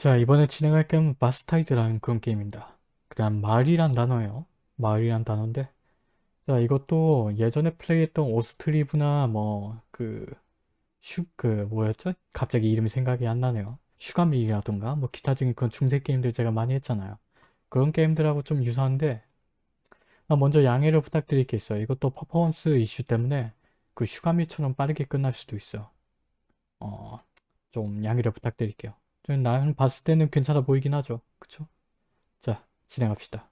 자 이번에 진행할 게임은 바스타이드라는 그런 게임입니다. 그냥 마을이란 단어예요. 마을이란 단어인데 자 이것도 예전에 플레이했던 오스트리브나 뭐 그 슈 그 뭐였죠? 갑자기 이름이 생각이 안 나네요. 슈가밀이라던가 뭐 기타 중에 그런 중세 게임들 제가 많이 했잖아요. 그런 게임들하고 좀 유사한데 아, 먼저 양해를 부탁드릴 게 있어요. 이것도 퍼포먼스 이슈 때문에 그 슈가밀처럼 빠르게 끝날 수도 있어요. 어, 좀 양해를 부탁드릴게요. 나는 봤을 때는 괜찮아 보이긴 하죠. 그쵸? 자, 진행합시다.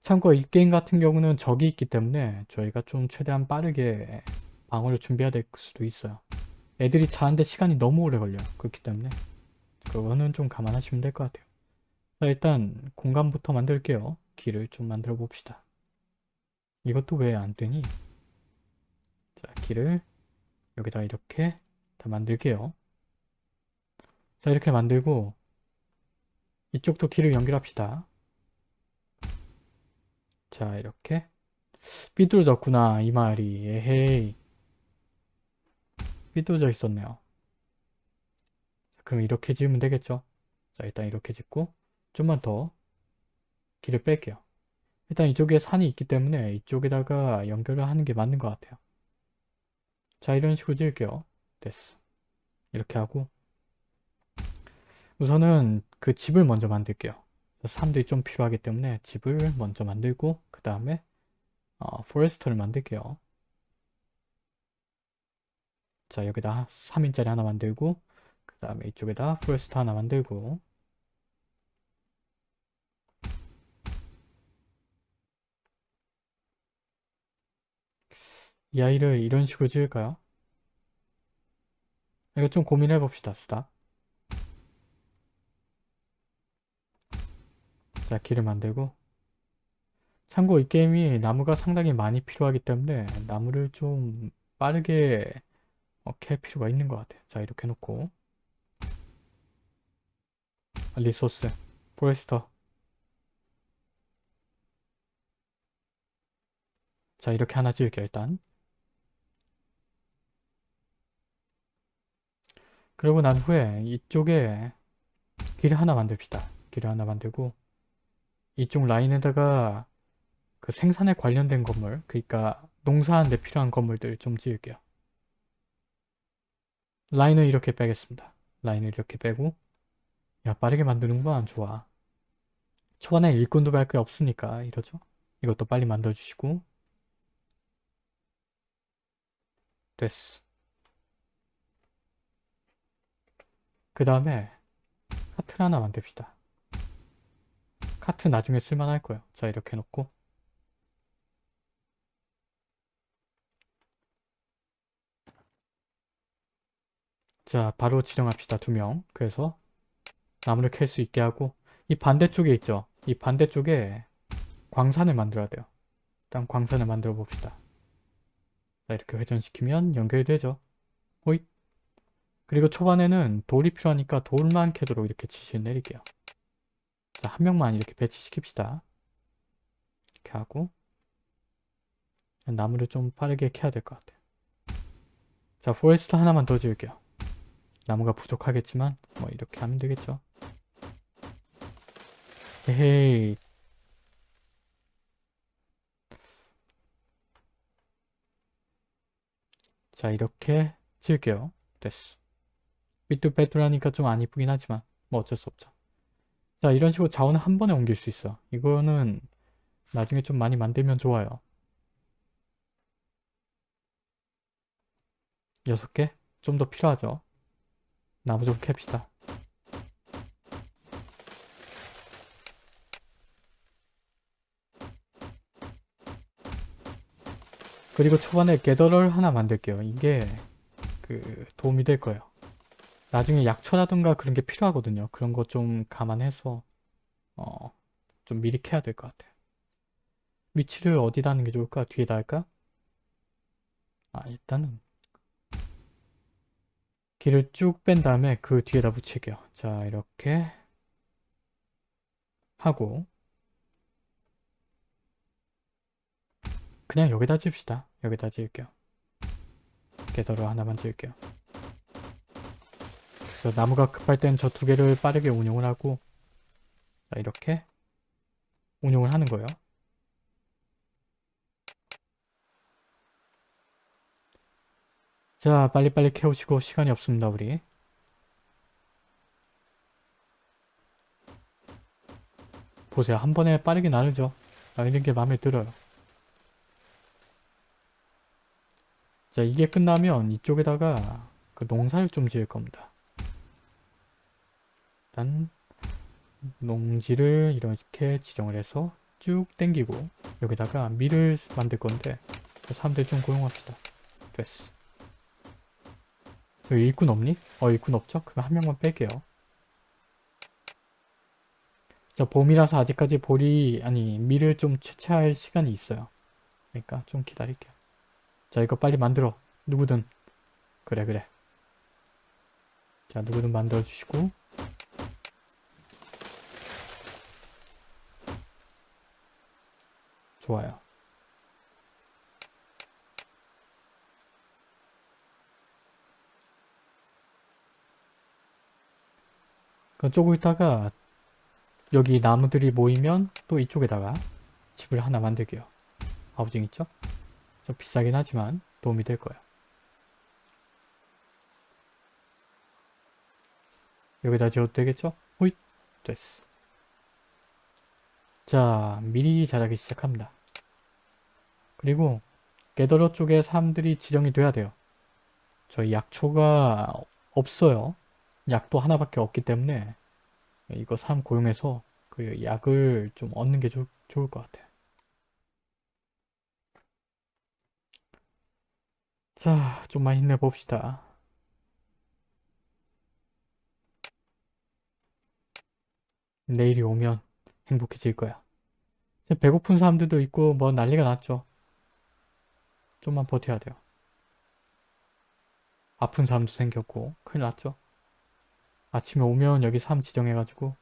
참고 이 게임 같은 경우는 적이 있기 때문에 저희가 좀 최대한 빠르게 방어를 준비해야 될 수도 있어요. 애들이 자는데 시간이 너무 오래 걸려요. 그렇기 때문에 그거는 좀 감안하시면 될 것 같아요. 자, 일단 공간부터 만들게요. 길을 좀 만들어 봅시다. 이것도 왜안 뜨니? 자, 길을 여기다 이렇게 다 만들게요. 자 이렇게 만들고 이쪽도 길을 연결합시다. 자 이렇게 삐뚤어졌구나 이 말이 에헤이 삐뚤어져 있었네요. 그럼 이렇게 지으면 되겠죠? 자 일단 이렇게 짓고 좀만 더 길을 뺄게요. 일단 이쪽에 산이 있기 때문에 이쪽에다가 연결을 하는 게 맞는 것 같아요. 자 이런 식으로 지을게요. 됐어. 이렇게 하고 우선은 그 집을 먼저 만들게요. 사람들이 좀 필요하기 때문에 집을 먼저 만들고 그 다음에 어, forester를 만들게요. 자 여기다 3인짜리 하나 만들고 그 다음에 이쪽에다 forester 하나 만들고 이 아이를 이런 식으로 지을까요? 이거 좀 고민해 봅시다. stop. 자 길을 만들고. 참고 이 게임이 나무가 상당히 많이 필요하기 때문에 나무를 좀 빠르게 어, 캘 필요가 있는 것 같아요. 자 이렇게 놓고. resource forester. 자 이렇게 하나 지을게요 일단. 그리고 난 후에 이쪽에 길을 하나 만듭시다. 길을 하나 만들고 이쪽 라인에다가 그 생산에 관련된 건물 그러니까 농사하는 데 필요한 건물들 좀 지을게요. 라인을 이렇게 빼겠습니다. 라인을 이렇게 빼고. 야 빠르게 만드는구만. 좋아. 초반에 일꾼도 갈 게 없으니까 이러죠. 이것도 빨리 만들어주시고. 됐어. 그 다음에 카트를 하나 만듭시다 카트 나중에 쓸만할 거예요. 자 이렇게 놓고 자 바로 지정합시다. 두 명. 그래서 나무를 캘 수 있게 하고 이 반대쪽에 있죠. 이 반대쪽에 광산을 만들어야 돼요. 일단 광산을 만들어 봅시다. 자 이렇게 회전시키면 연결되죠. 호잇 그리고 초반에는 돌이 필요하니까 돌만 캐도록 이렇게 지시를 내릴게요. 자, 한 명만 이렇게 배치시킵시다. 이렇게 하고 나무를 좀 빠르게 캐야 될 것 같아요. 자, forest 하나만 더 지을게요. 나무가 부족하겠지만 뭐 이렇게 하면 되겠죠. 헤헤이 자 이렇게 지을게요. 됐어. 삐뚤빼뚤하니까 좀 안 이쁘긴 하지만 뭐 어쩔 수 없죠. 자 이런 식으로 자원을 한 번에 옮길 수 있어. 이거는 나중에 좀 많이 만들면 좋아요. 6개? 좀 더 필요하죠? 나무 좀 캡시다. 그리고 초반에 게더를 하나 만들게요. 이게 그 도움이 될 거예요 나중에 약초라든가 그런 게 필요하거든요. 그런 거 좀 감안해서 어, 좀 미리 캐야 될 것 같아요. 위치를 어디다 하는 게 좋을까? 뒤에다 할까? 아 일단은 길을 쭉 뺀 다음에 그 뒤에다 붙일게요. 자 이렇게 하고 그냥 여기다 지읍시다. 여기다 지을게요. 게더로 하나만 지을게요. 그래서 나무가 급할 땐 저 두 개를 빠르게 운용을 하고 자 이렇게 운용을 하는 거예요. 자 빨리빨리 캐우시고 시간이 없습니다 우리. 보세요 한 번에 빠르게 나르죠. 나르는 게 마음에 들어요. 자 이게 끝나면 이쪽에다가 그 농사를 좀 지을 겁니다. 일단 농지를 이렇게 지정을 해서 쭉 당기고 여기다가 밀을 만들 건데 사람들 좀 고용합시다. 됐어. 여기 일꾼 없니? 어 일꾼 없죠? 그럼 한 명만 뺄게요. 자 봄이라서 아직까지 볼이 아니 밀을 좀 채취할 시간이 있어요. 그러니까 좀 기다릴게요. 자 이거 빨리 만들어. 누구든. 그래 그래. 자 누구든 만들어 주시고 좋아요. 그쪽고 있다가 여기 나무들이 모이면 또 이쪽에다가 집을 하나 만들게요. 하우징 있죠? 좀 비싸긴 하지만 도움이 될 거예요. 여기다 지어도 되겠죠? 호잇! 됐어. 자, 미리 자라기 시작합니다. 그리고 게더러 쪽에 사람들이 지정이 돼야 돼요. 저희 약초가 없어요. 약도 하나밖에 없기 때문에 이거 사람 고용해서 그 약을 좀 얻는 게 좋, 좋을 것 같아요. 자, 좀만 힘내봅시다. 내일이 오면 행복해질 거야. 배고픈 사람들도 있고 뭐 난리가 났죠. 좀만 버텨야 돼요. 아픈 사람도 생겼고 큰일 났죠. 아침에 오면 여기 사람 지정해가지고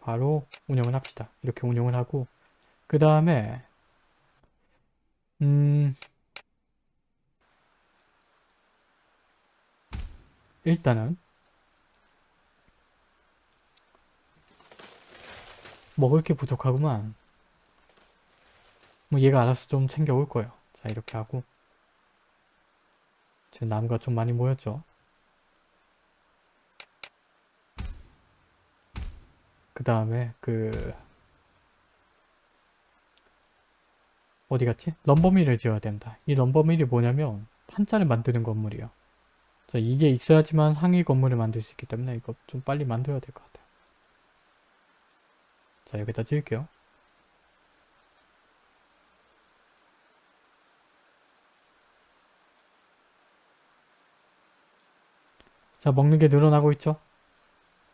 바로 운영을 합시다. 이렇게 운영을 하고 그 다음에 음 일단은 먹을 게 부족하구만. 뭐 얘가 알아서 좀 챙겨올 거예요. 자 이렇게 하고 제 나무가 좀 많이 모였죠. 그 다음에 그 어디 갔지? 럼버밀을 지어야 된다. 이 럼버밀이 뭐냐면 판자를 만드는 건물이에요. 자 이게 있어야지만 상위 건물을 만들 수 있기 때문에 이거 좀 빨리 만들어야 될 것 같아요. 자 여기다 지을게요 자 먹는 게 늘어나고 있죠?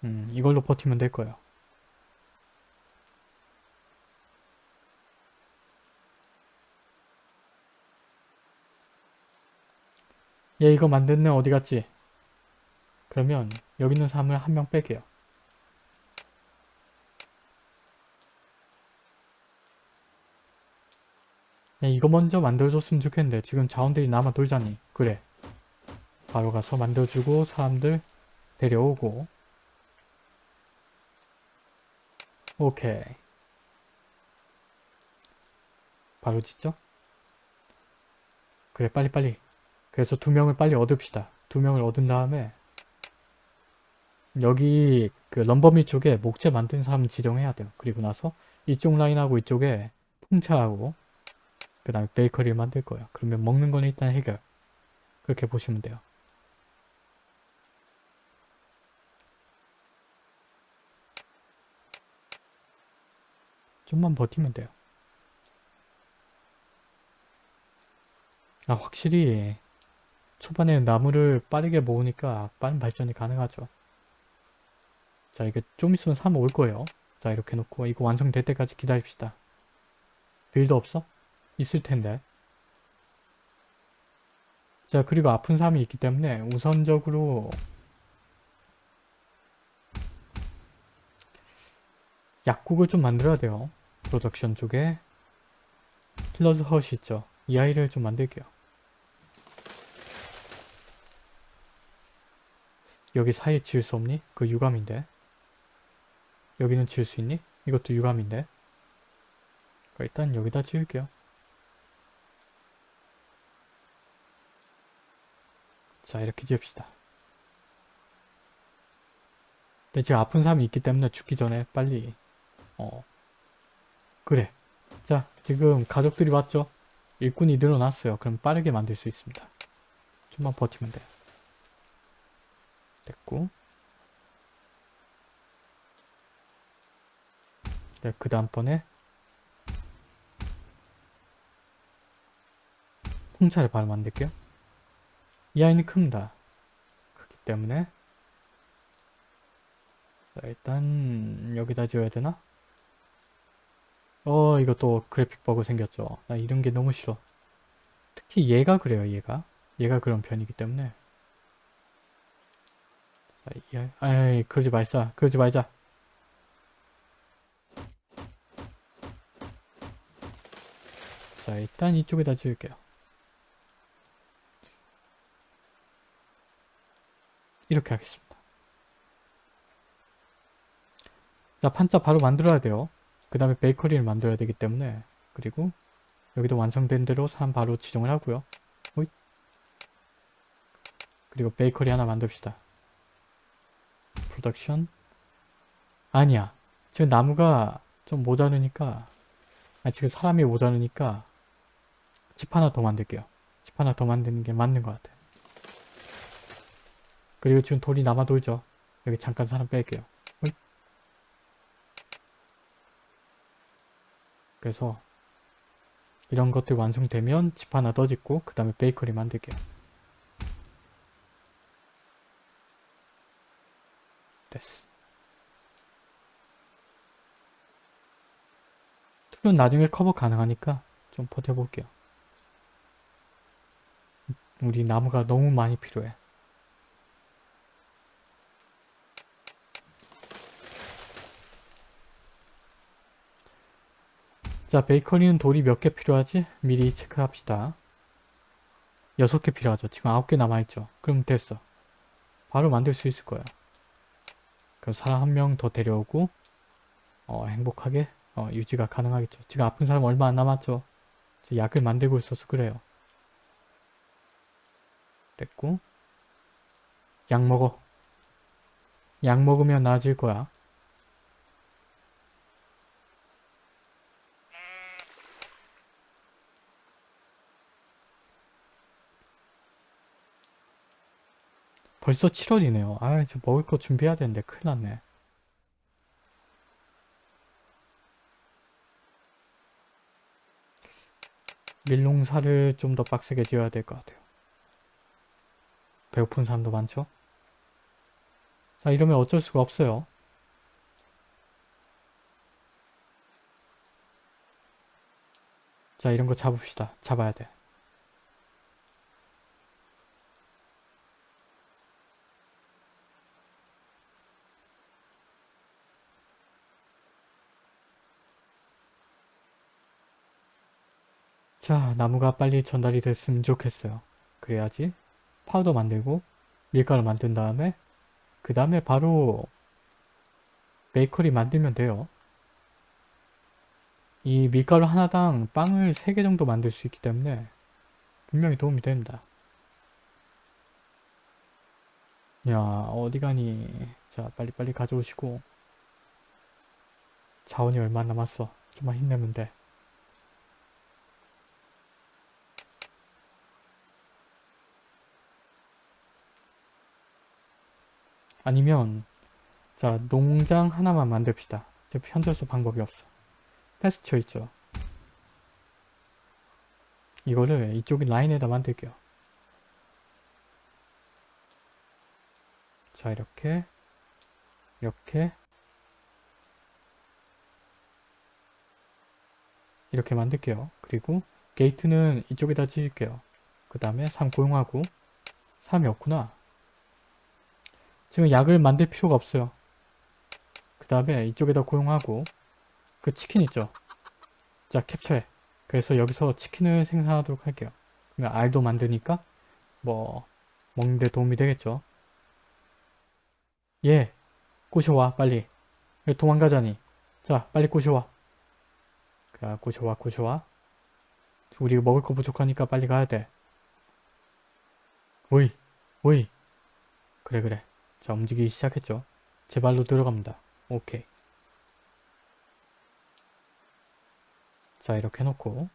음 이걸로 버티면 될 거예요. 얘 이거 만드는 어디 갔지? 그러면 여기 있는 사람을 한 명 뺄게요. 야, 이거 먼저 만들어줬으면 좋겠는데 지금 자원들이 남아 돌자니. 그래 바로 가서 만들어주고 사람들 데려오고 오케이 바로 짓죠? 그래 빨리빨리 그래서 두 명을 빨리 얻읍시다 두 명을 얻은 다음에 여기 그 럼버미 쪽에 목재 만든 사람 지정해야 돼요 그리고 나서 이쪽 라인하고 이쪽에 풍차하고 그 다음에 베이커리를 만들 거예요. 그러면 먹는 건 일단 해결. 그렇게 보시면 돼요. 좀만 버티면 돼요. 아 확실히 초반에 나무를 빠르게 모으니까 빠른 발전이 가능하죠. 자 이게 좀 있으면 3 올 거예요. 자 이렇게 놓고 이거 완성될 때까지 기다립시다. build 없어? 있을 텐데 자 그리고 아픈 사람이 있기 때문에 우선적으로 약국을 좀 만들어야 돼요 프로덕션 쪽에 킬러즈 헛이 있죠 이 아이를 좀 만들게요 여기 사이에 지을 수 없니? 그 유감인데. 여기는 지을 수 있니? 이것도 유감인데. 그러니까 일단 여기다 지을게요. 자 이렇게 지읍시다. 근데 지금 아픈 사람이 있기 때문에 죽기 전에 빨리 어 그래 자 지금 가족들이 왔죠? 일꾼이 늘어났어요. 그럼 빠르게 만들 수 있습니다. 좀만 버티면 돼요. 됐고 네, 그 다음번에 홍차를 바로 만들게요. 이 아이는 큽니다. 그렇기 때문에 자, 일단 여기다 지어야 되나? 어 이거 또 그래픽 버그 생겼죠. 나 이런 게 너무 싫어. 특히 얘가 그래요 얘가. 얘가 그런 편이기 때문에 아이, 그러지 말자. 그러지 말자. 자 일단 이쪽에다 지을게요. 이렇게 하겠습니다. 자 판자 바로 만들어야 돼요. 그 다음에 베이커리를 만들어야 되기 때문에 그리고 여기도 완성된 대로 사람 바로 지정을 하고요. 호잇. 그리고 베이커리 하나 만듭시다. 프로덕션 아니야. 지금 나무가 좀 모자르니까 아 지금 사람이 모자르니까 집 하나 더 만들게요. 집 하나 더 만드는 게 맞는 것 같아요. 그리고 지금 돌이 남아 돌죠. 여기 잠깐 사람 뺄게요. 호잇. 그래서 이런 것들 완성되면 집 하나 더 짓고 그 다음에 베이커리 만들게요. 됐어. 툴은 나중에 커버 가능하니까 좀 버텨볼게요. 우리 나무가 너무 많이 필요해. 자 베이커리는 돌이 몇 개 필요하지? 미리 체크를 합시다. 6개 필요하죠. 지금 9개 남아있죠. 그럼 됐어. 바로 만들 수 있을 거야. 그럼 사람 한 명 더 데려오고 어, 행복하게 어, 유지가 가능하겠죠. 지금 아픈 사람 얼마 안 남았죠. 약을 만들고 있어서 그래요. 됐고 약 먹어. 약 먹으면 나아질 거야. 벌써 7월이네요. 아, 이제 먹을 거 준비해야 되는데 큰일 났네. 밀농사를 좀 더 빡세게 지어야 될 것 같아요. 배고픈 사람도 많죠? 자, 이러면 어쩔 수가 없어요. 자, 이런 거 잡읍시다. 잡아야 돼. 자 나무가 빨리 전달이 됐으면 좋겠어요. 그래야지 파우더 만들고 밀가루 만든 다음에 그 다음에 바로 베이커리 만들면 돼요. 이 밀가루 하나당 빵을 3개 정도 만들 수 있기 때문에 분명히 도움이 됩니다. 야 어디 가니 자 빨리빨리 가져오시고 자원이 얼마 남았어 좀만 힘내면 돼 아니면 자 농장 하나만 만듭시다. 지금 현저서 방법이 없어. 패스처 있죠. 이거를 이쪽 라인에다 만들게요. 자 이렇게 이렇게 이렇게 만들게요. 그리고 게이트는 이쪽에다 지을게요. 그 다음에 3 고용하고 3이 없구나. 지금 약을 만들 필요가 없어요. 그 다음에 이쪽에다 고용하고 그 치킨 있죠? 자 캡처해. 그래서 여기서 치킨을 생산하도록 할게요. 그러면 알도 만드니까 뭐 먹는데 도움이 되겠죠. 얘 꼬셔와 빨리 왜 도망가자니 자 빨리 꼬셔와 자 꼬셔와 꼬셔와 우리 먹을 거 부족하니까 빨리 가야 돼 오이 오이 그래 그래 자 움직이기 시작했죠. 제 발로 들어갑니다. 오케이. 자 이렇게 해놓고.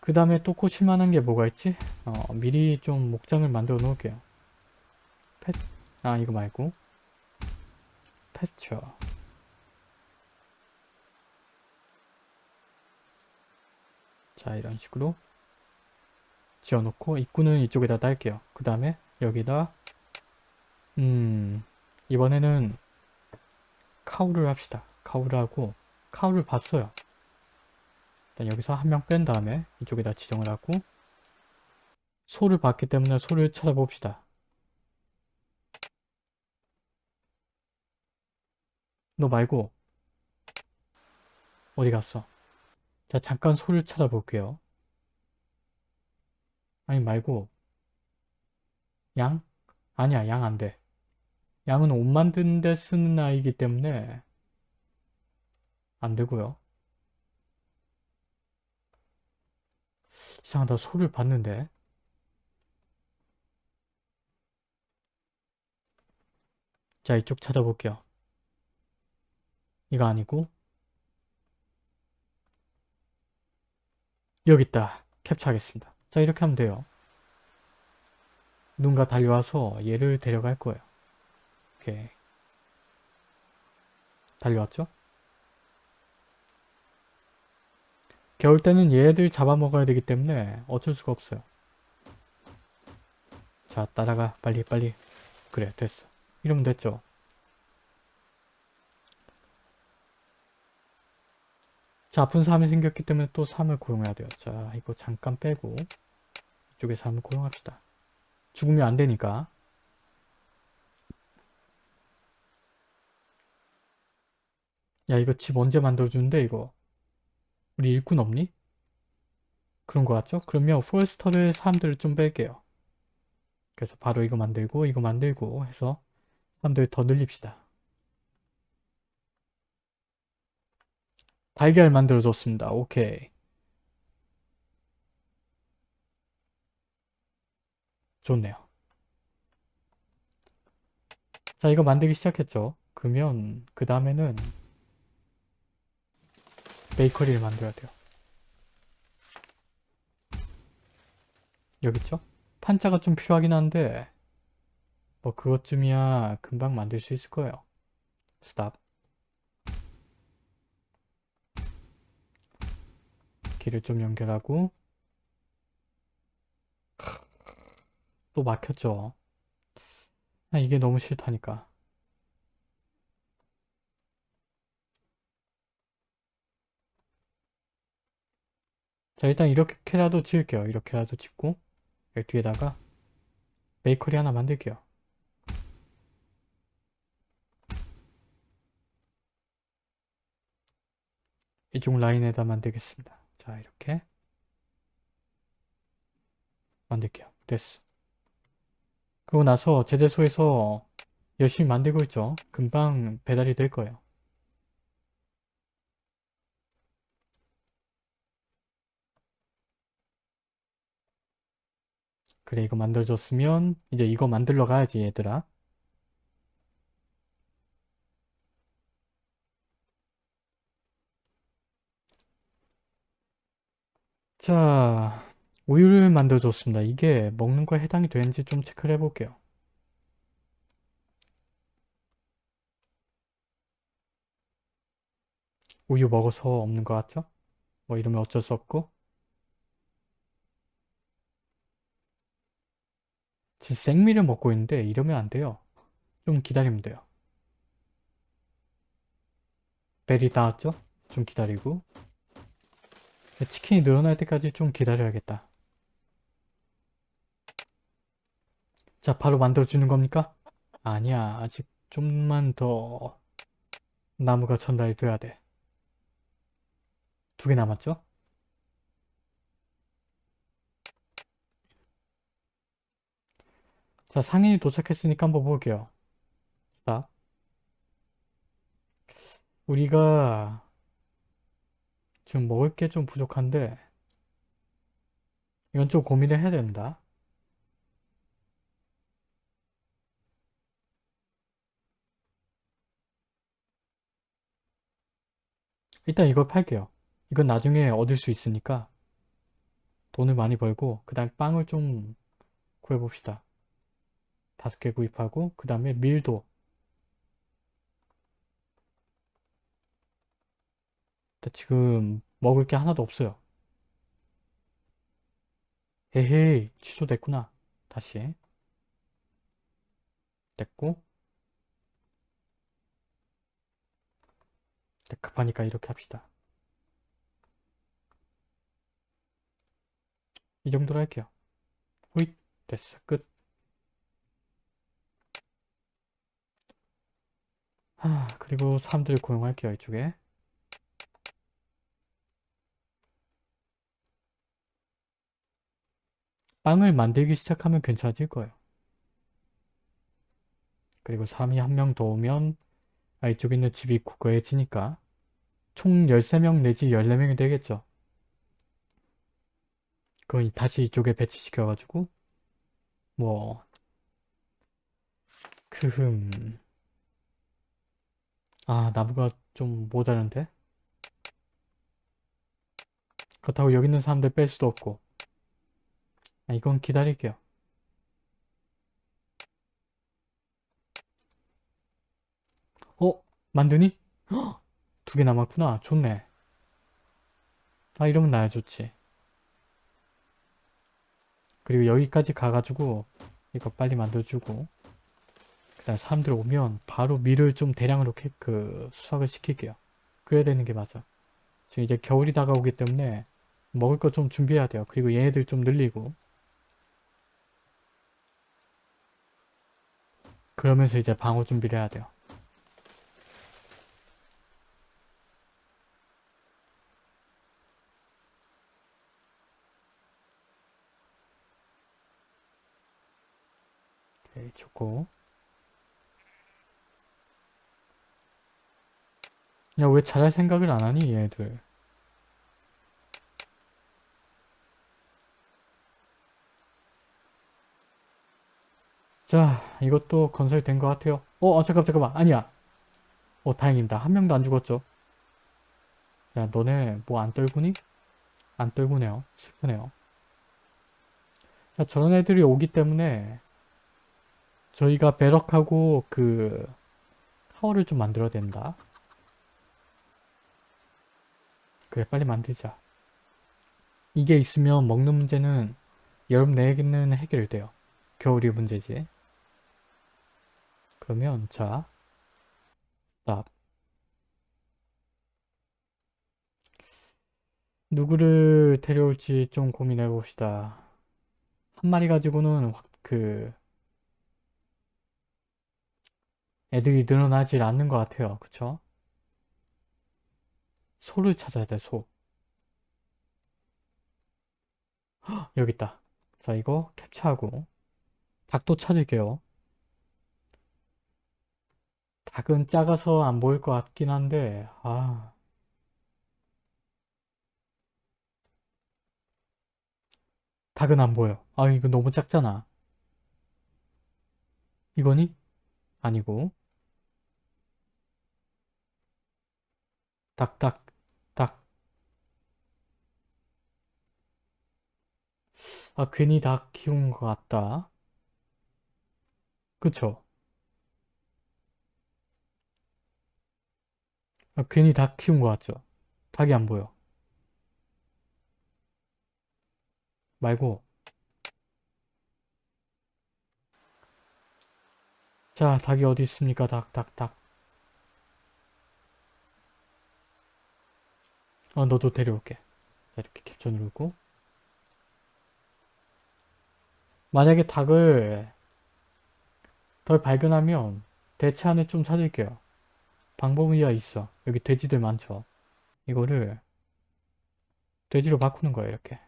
그 다음에 또 꽂힐만한 게 뭐가 있지? 어, 미리 좀 목장을 만들어 놓을게요. 패, 아 이거 말고. 패스처. 자 이런 식으로 지어놓고 입구는 이쪽에다 달게요. 그 다음에 여기다 음 이번에는 카우를 합시다. 카우를 하고 카우를 봤어요. 일단 여기서 한 명 뺀 다음에 이쪽에다 지정을 하고 소를 봤기 때문에 소를 찾아봅시다. 너 말고 어디 갔어? 자 잠깐 소를 찾아볼게요. 아니 말고 양? 아니야 양 안돼. 양은 옷 만드는 데 쓰는 아이기 때문에 안되고요. 이상하다 소를 봤는데 자 이쪽 찾아볼게요. 이거 아니고 여기 있다. 캡처하겠습니다. 자 이렇게 하면 돼요. 누군가 달려와서 얘를 데려갈 거예요. 오케이. 달려왔죠? 겨울 때는 얘들 잡아먹어야 되기 때문에 어쩔 수가 없어요. 자 따라가 빨리 빨리 그래 됐어. 이러면 됐죠. 자 아픈 사람이 생겼기 때문에 또 사람을 고용해야 돼요. 자 이거 잠깐 빼고 이쪽에 사람을 고용합시다. 죽으면 안 되니까 야 이거 집 언제 만들어주는데 이거 우리 일꾼 없니? 그런 거 같죠? 그러면 포레스터를 사람들을 좀 뺄게요. 그래서 바로 이거 만들고 이거 만들고 해서 사람들 더 늘립시다. 달걀 만들어줬습니다. 오케이. 좋네요. 자 이거 만들기 시작했죠. 그러면 그 다음에는 베이커리를 만들어야 돼요. 여기 있죠? 판자가 좀 필요하긴 한데 뭐 그것쯤이야 금방 만들 수 있을 거예요. 스탑. 길을 좀 연결하고 또 막혔죠. 아, 이게 너무 싫다니까. 자 일단 이렇게라도 지을게요. 이렇게라도 짓고 여기 뒤에다가 베이커리 하나 만들게요. 이쪽 라인에다 만들겠습니다. 자 이렇게 만들게요. 됐어. 그러고 나서 제대소에서 열심히 만들고 있죠. 금방 배달이 될 거예요. 그래 이거 만들어줬으면 이제 이거 만들러 가야지 얘들아 자 우유를 만들어줬습니다 이게 먹는 거에 해당이 되는지 좀 체크를 해볼게요 우유 먹어서 없는 것 같죠? 뭐 이러면 어쩔 수 없고 지금 생미를 먹고 있는데 이러면 안 돼요. 좀 기다리면 돼요. 벨이 닿았죠? 좀 기다리고 치킨이 늘어날 때까지 좀 기다려야겠다. 자 바로 만들어주는 겁니까? 아니야 아직 좀만 더 나무가 전달이 돼야 돼. 두 개 남았죠? 자, 상인이 도착했으니까 한번 볼게요. 자, 우리가 지금 먹을 게 좀 부족한데 이건 좀 고민을 해야 된다. 일단 이걸 팔게요. 이건 나중에 얻을 수 있으니까 돈을 많이 벌고 그 다음에 빵을 좀 구해봅시다. 다섯 개 구입하고 그 다음에 밀도 지금 먹을 게 하나도 없어요. 에헤이 취소됐구나. 다시 됐고 네, 급하니까 이렇게 합시다. 이 정도로 할게요. 호잇 됐어 끝. 하, 그리고 사람들 고용할게요 이쪽에. 빵을 만들기 시작하면 괜찮아질 거예요. 그리고 사람이 한 명 더 오면 아, 이쪽에 있는 집이 굳건해지니까 총 13명 내지 14명이 되겠죠. 그건 다시 이쪽에 배치시켜가지고 뭐 크흠 아 나무가 좀 모자란데? 그렇다고 여기 있는 사람들 뺄 수도 없고 아, 이건 기다릴게요. 어? 만드니? 두 개 남았구나. 좋네. 아 이러면 나야 좋지. 그리고 여기까지 가가지고 이거 빨리 만들어주고 그 다음 사람들 오면 바로 밀을 좀 대량으로 캐, 그 수확을 시킬게요. 그래야 되는 게 맞아. 지금 이제 겨울이 다가오기 때문에 먹을 거 좀 준비해야 돼요. 그리고 얘네들 좀 늘리고 그러면서 이제 방어 준비를 해야 돼요. 오케이, 좋고. 야, 왜 잘할 생각을 안 하니, 얘들? 자, 이것도 건설된 것 같아요. 어, 어, 잠깐, 잠깐만. 아니야. 어, 다행입니다. 한 명도 안 죽었죠. 야, 너네 뭐 안 떨구니? 안 떨구네요. 슬프네요. 자, 저런 애들이 오기 때문에 저희가 배럭하고 그 타워를 좀 만들어야 된다. 그래, 빨리 만들자. 이게 있으면 먹는 문제는 여러분에게는 해결돼요. 겨울이 문제지. 그러면 자, 스 누구를 데려올지 좀 고민해 봅시다. 한 마리 가지고는 확 그 애들이 늘어나질 않는 것 같아요. 그쵸? 소를 찾아야 돼, 소. 헉, 여기 있다. 자, 이거 캡처하고 닭도 찾을게요. 닭은 작아서 안 보일 것 같긴 한데 아 닭은 안 보여. 아 이거 너무 작잖아. 이거니? 아니고 닭, 닭, 닭. 아 괜히 닭 키운 것 같다. 그쵸? 아, 괜히 닭 키운 것 같죠? 닭이 안 보여. 말고 자 닭이 어디 있습니까? 닭, 닭, 닭. 어 너도 데려올게. 자 이렇게 캡처 누르고 만약에 닭을 덜 발견하면 대체 안에 좀 찾을게요. 방법이야 있어. 여기 돼지들 많죠. 이거를 돼지로 바꾸는 거야 이렇게.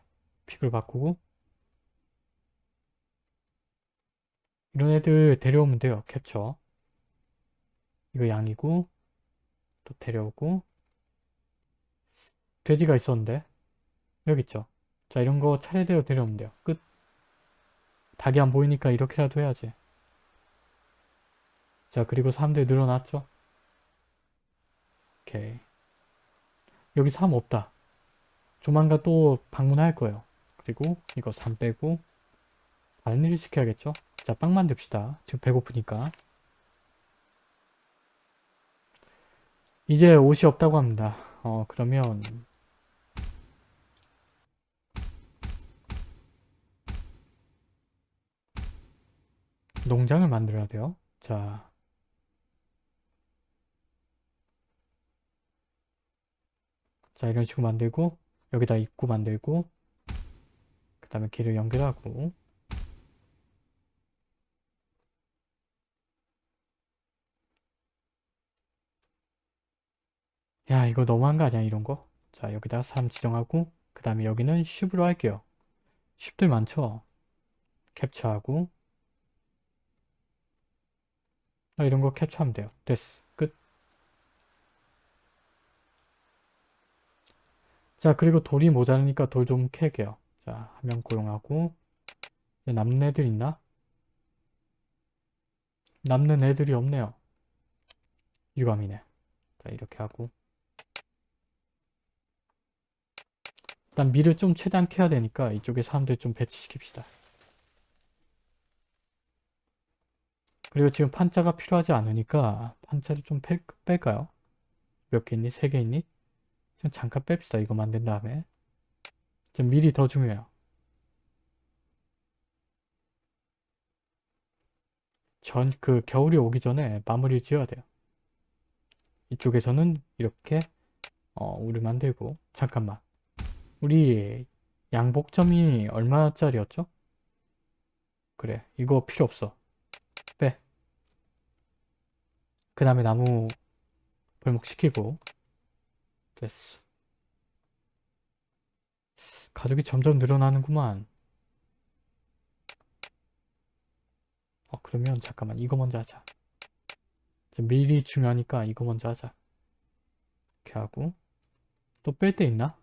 픽을 바꾸고 이런 애들 데려오면 돼요. 캡처. 이거 양이고 또 데려오고 돼지가 있었는데 여기 있죠. 자 이런 거 차례대로 데려오면 돼요. 끝. 닭이 안 보이니까 이렇게라도 해야지. 자 그리고 사람들이 늘어났죠. 오케이. 여기 사람 없다. 조만간 또 방문할 거예요. 그리고 이거 3 빼고 다른 일을 시켜야겠죠? 자, 빵 만듭시다. 지금 배고프니까. 이제 옷이 없다고 합니다. 어, 그러면 농장을 만들어야 돼요. 자, 자 이런 식으로 만들고 여기다 입구 만들고 그 다음에 길을 연결하고. 야 이거 너무한 거 아니야 이런 거? 자 여기다 사람 지정하고 그 다음에 여기는 쉽으로 할게요. 쉽들 많죠? 캡처하고. 아, 이런 거 캡처하면 돼요. 됐어 끝 자 그리고 돌이 모자라니까 돌 좀 캐게요 자 한 명 고용하고 남는 애들 있나? 남는 애들이 없네요 유감이네 자 이렇게 하고 일단 밀을 좀 최대한 캐야 되니까 이쪽에 사람들 좀 배치시킵시다. 그리고 지금 판자가 필요하지 않으니까 판자를 좀 뺄, 뺄까요? 몇 개 있니? 세 개 있니? 좀 잠깐 뺍시다. 이거 만든 다음에. 좀 밀이 더 중요해요. 전, 그 겨울이 오기 전에 마무리를 지어야 돼요. 이쪽에서는 이렇게 어, 우를 만들고 잠깐만 우리 양복점이 얼마짜리였죠? 그래 이거 필요 없어 빼그 다음에 나무 벌목시키고 됐어. 가족이 점점 늘어나는구만. 어 그러면 잠깐만 이거 먼저 하자. 미리 중요하니까 이거 먼저 하자. 이렇게 하고. 또뺄데 있나?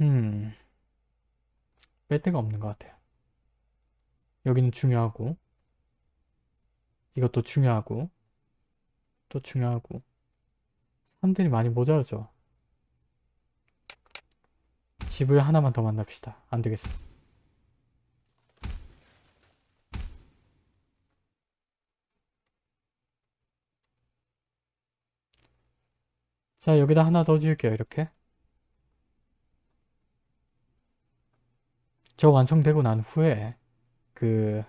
음, 뺄 데가 없는 것 같아요. 여기는 중요하고, 이것도 중요하고, 또 중요하고, 사람들이 많이 모자라죠. 집을 하나만 더 만납시다. 안 되겠어. 자, 여기다 하나 더 지을게요. 이렇게. 저 완성되고 난 후에 그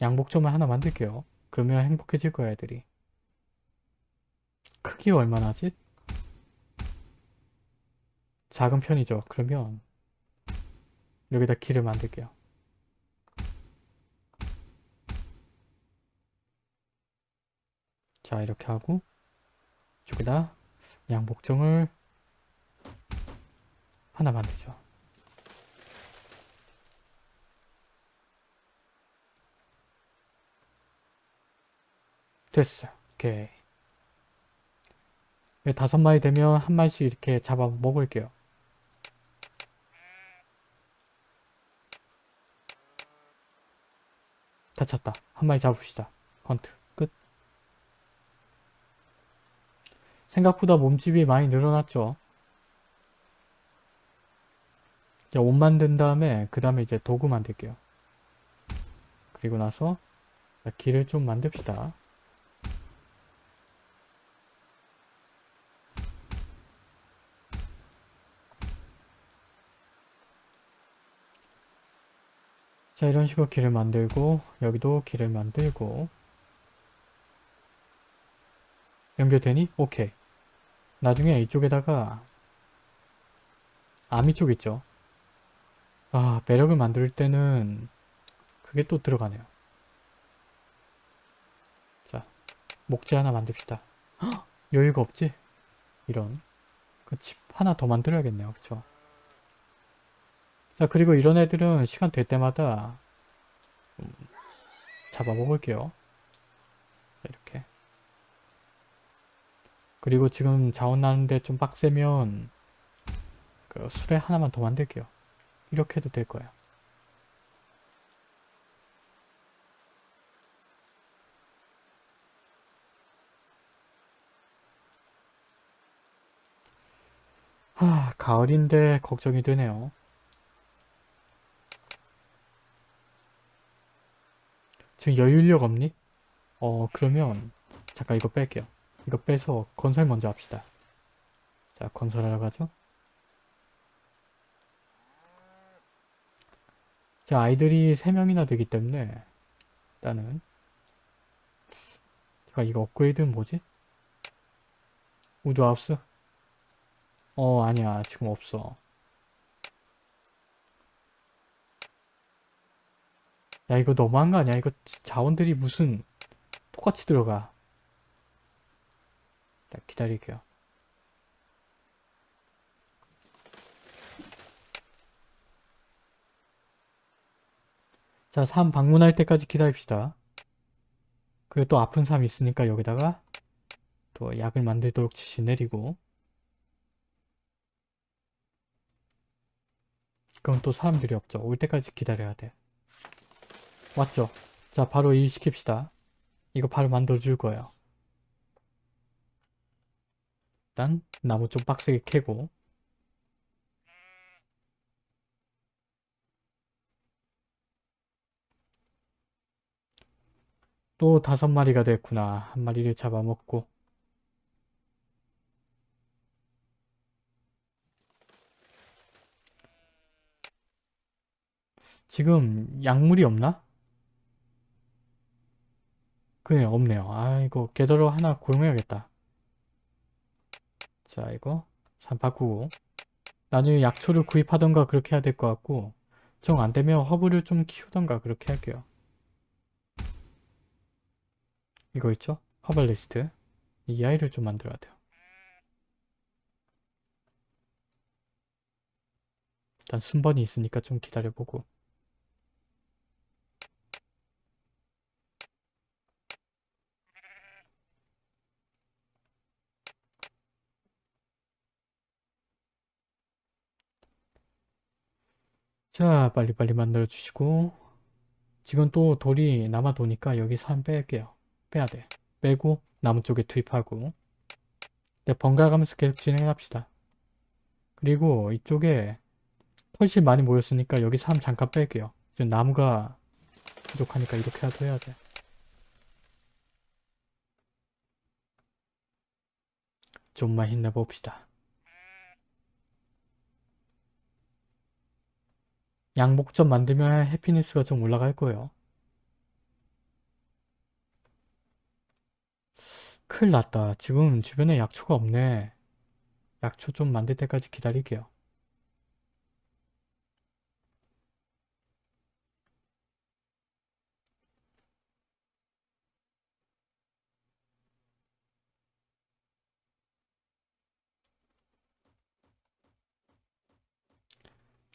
양복점을 하나 만들게요. 그러면 행복해질 거야 애들이. 크기 얼마나 하지? 작은 편이죠. 그러면 여기다 길을 만들게요. 자 이렇게 하고 이쪽에다 양복점을 하나 만들죠. 됐어요. 오케이. 다섯 마리 되면 한 마리씩 이렇게 잡아 먹을게요. 다쳤다. 한 마리 잡읍시다. 헌트. 끝. 생각보다 몸집이 많이 늘어났죠. 이제 옷 만든 다음에 그 다음에 이제 도구 만들게요. 그리고 나서 길을 좀 만듭시다. 자 이런 식으로 길을 만들고 여기도 길을 만들고. 연결되니? 오케이. 나중에 이쪽에다가 아미 쪽 있죠? 아 매력을 만들 때는 그게 또 들어가네요. 자 목재 하나 만듭시다. 헉, 여유가 없지? 이런. 그집 하나 더 만들어야겠네요. 그쵸 자 그리고 이런 애들은 시간 될 때마다 음, 잡아먹을게요. 자, 이렇게 그리고 지금 자원 나는데 좀 빡세면 그 수레 하나만 더 만들게요. 이렇게 해도 될 거예요. 하, 가을인데 걱정이 되네요. 지금 여유력 없니? 어, 그러면 잠깐 이거 뺄게요. 이거 빼서 건설 먼저 합시다. 자, 건설하러 가죠. 자, 아이들이 3명이나 되기 때문에 일단은 제가 이거 업그레이드는 뭐지? 우드하우스? 어, 아니야. 지금 없어. 야, 이거 너무한 거 아니야? 이거 자원들이 무슨 똑같이 들어가. 자, 기다릴게요. 자, 삶 방문할 때까지 기다립시다. 그리고 또 아픈 사람 있으니까 여기다가 또 약을 만들도록 지시 내리고 그럼 또 사람들이 없죠. 올 때까지 기다려야 돼. 왔죠? 자, 바로 일 시킵시다. 이거 바로 만들어줄 거예요. 일단 나무 좀 빡세게 캐고 또 다섯 마리가 됐구나. 한 마리를 잡아먹고 지금 약물이 없나? 그래 없네요. 아 이거 게더러 하나 고용해야겠다. 자 이거 산 바꾸고 나중에 약초를 구입하던가 그렇게 해야 될 것 같고 정 안되면 허브를 좀 키우던가 그렇게 할게요. 이거 있죠? 허벌리스트 이 아이를 좀 만들어야 돼요. 일단 순번이 있으니까 좀 기다려보고 자 빨리빨리 만들어 주시고. 지금 또 돌이 남아 도니까 여기 사람 뺄게요. 빼야 돼. 빼고 나무 쪽에 투입하고. 네, 번갈아 가면서 계속 진행을 합시다. 그리고 이쪽에 훨씬 많이 모였으니까 여기 사람 잠깐 뺄게요. 지금 나무가 부족하니까 이렇게라도 해야 돼. 좀만 힘내봅시다 양복점 만들면 해피니스가 좀 올라갈 거예요. 큰일 났다. 지금 주변에 약초가 없네. 약초 좀 만들 때까지 기다릴게요.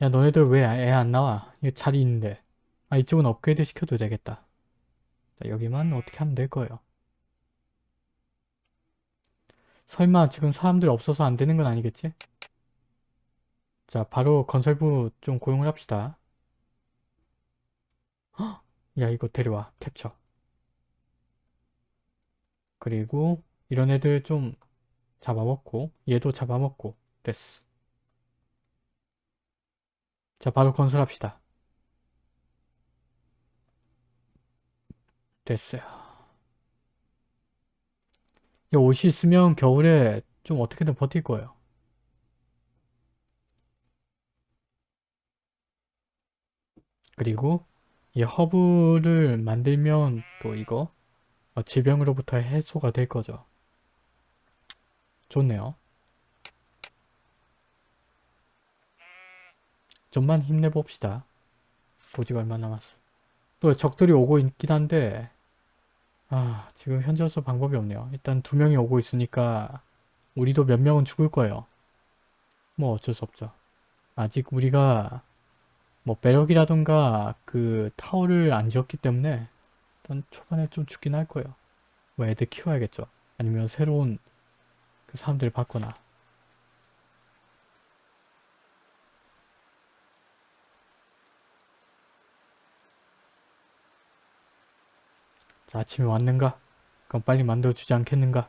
야 너네들 왜 애 안 나와? 이거 자리 있는데. 아 이쪽은 업그레이드 시켜도 되겠다. 자, 여기만 어떻게 하면 될 거예요. 설마 지금 사람들 없어서 안 되는 건 아니겠지? 자 바로 건설부 좀 고용을 합시다. 헉! 야 이거 데려와 캡처. 그리고 이런 애들 좀 잡아먹고 얘도 잡아먹고 됐어. 자 바로 건설합시다. 됐어요. 이 옷이 있으면 겨울에 좀 어떻게든 버틸 거예요. 그리고 이 허브를 만들면 또 이거 어, 질병으로부터 해소가 될 거죠. 좋네요. 좀만 힘내봅시다. 보지가 얼마 남았어. 또 적들이 오고 있긴 한데 아 지금 현재로서 방법이 없네요. 일단 두 명이 오고 있으니까 우리도 몇 명은 죽을 거예요. 뭐 어쩔 수 없죠. 아직 우리가 뭐 배럭이라던가 그 타워를 안 지었기 때문에 일단 초반에 좀 죽긴 할 거예요. 뭐 애들 키워야겠죠. 아니면 새로운 그 사람들을 받거나 자, 아침에 왔는가? 그럼 빨리 만들어주지 않겠는가?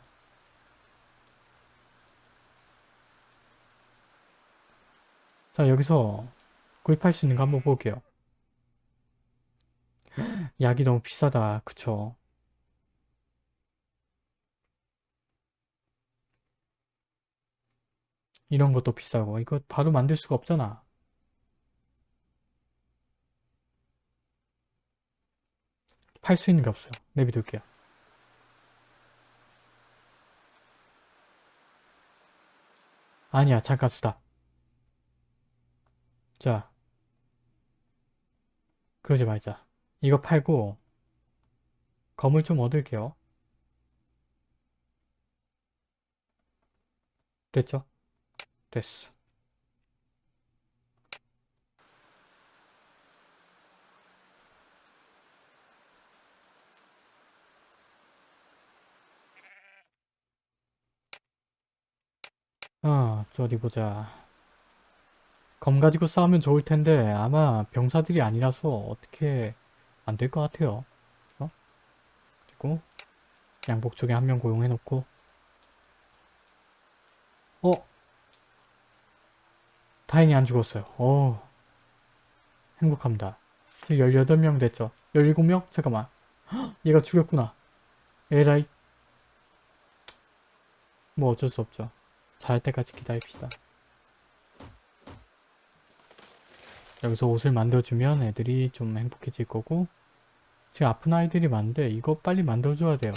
자, 여기서 구입할 수 있는 거 한번 볼게요. 약이 너무 비싸다. 그쵸? 이런 것도 비싸고 이거 바로 만들 수가 없잖아. 팔 수 있는 게 없어요. 내비둘게요. 아니야 잠깐 쓰다. 자 그러지 말자. 이거 팔고 검을 좀 얻을게요. 됐죠? 됐어. 아, 저 어디 보자. 검 가지고 싸우면 좋을 텐데 아마 병사들이 아니라서 어떻게 안 될 것 같아요. 어? 그리고 양복 쪽에 한 명 고용해 놓고 어? 다행히 안 죽었어요. 어 행복합니다. 18명 됐죠. 17명? 잠깐만. 헉, 얘가 죽였구나. 에라이. 뭐 어쩔 수 없죠. 잘 때까지 기다립시다. 여기서 옷을 만들어주면 애들이 좀 행복해질 거고 지금 아픈 아이들이 많은데 이거 빨리 만들어줘야 돼요.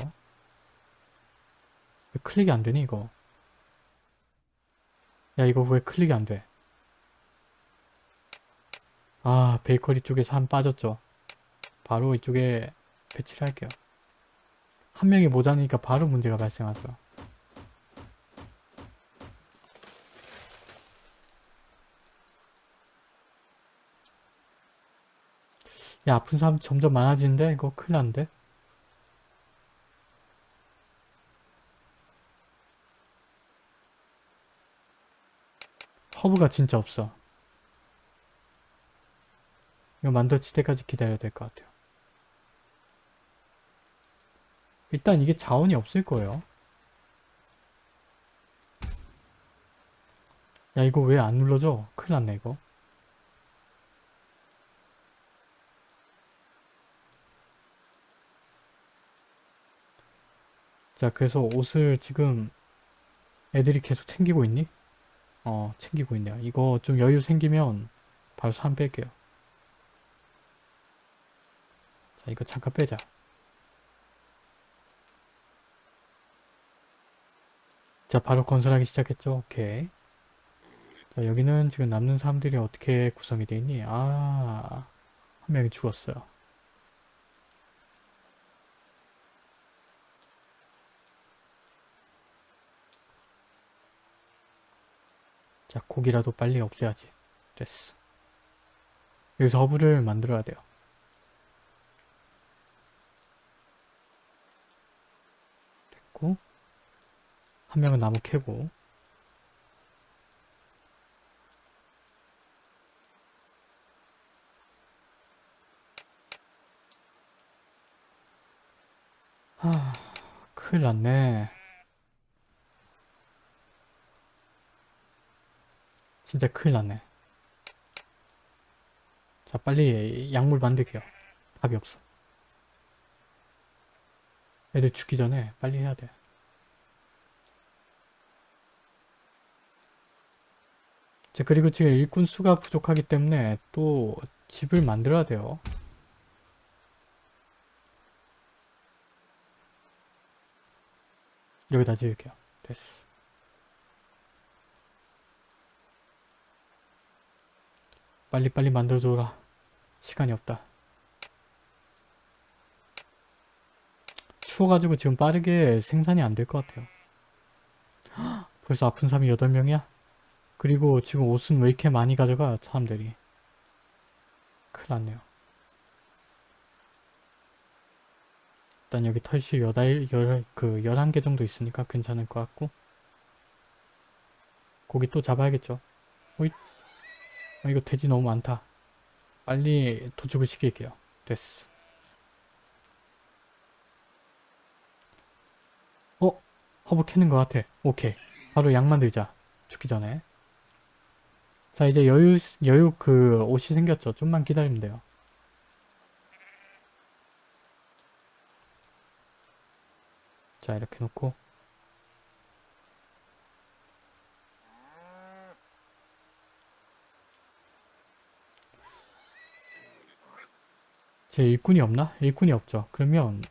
왜 클릭이 안 되니 이거? 야 이거 왜 클릭이 안 돼? 아 베이커리 쪽에서 한 빠졌죠. 바로 이쪽에 배치를 할게요. 한 명이 모자니까 바로 문제가 발생하죠. 야 아픈 사람 점점 많아지는데? 이거 큰일 난데? 허브가 진짜 없어. 이거 만들어질 때까지 기다려야 될 것 같아요. 일단 이게 자원이 없을 거예요. 야 이거 왜 안 눌러져? 큰일 났네 이거 자 그래서 옷을 지금 애들이 계속 챙기고 있니? 어 챙기고 있네요. 이거 좀 여유 생기면 바로 산 뺄게요. 자 이거 잠깐 빼자. 자 바로 건설하기 시작했죠? 오케이. 자 여기는 지금 남는 사람들이 어떻게 구성이 되어 있니? 아 한 명이 죽었어요 자 고기라도 빨리 없애야지. 됐어. 여기서 허브를 만들어야 돼요. 됐고 한 명은 나무 캐고. 하 큰일 났네 진짜 큰일 났네. 자 빨리 약물 만들게요. 답이 없어. 애들 죽기 전에 빨리 해야 돼. 자 그리고 지금 일꾼 수가 부족하기 때문에 또 집을 만들어야 돼요. 여기다 지을게요. 됐어. 빨리빨리 만들어줘라. 시간이 없다. 추워가지고 지금 빠르게 생산이 안 될 것 같아요. 벌써 아픈 사람이 8명이야? 그리고 지금 옷은 왜 이렇게 많이 가져가 사람들이 큰일 났네요. 일단 여기 털실 여덟, 열, 그, 11개 정도 있으니까 괜찮을 것 같고. 고기 또 잡아야겠죠. 오이. 아, 이거 돼지 너무 많다. 빨리 도축을 시킬게요. 됐어. 어? 허브 캐는 것 같아. 오케이. 바로 양 만들자. 죽기 전에. 자 이제 여유 여유 그 옷이 생겼죠. 좀만 기다리면 돼요. 자 이렇게 놓고 제 일꾼이 없나? 일꾼이 없죠. 그러면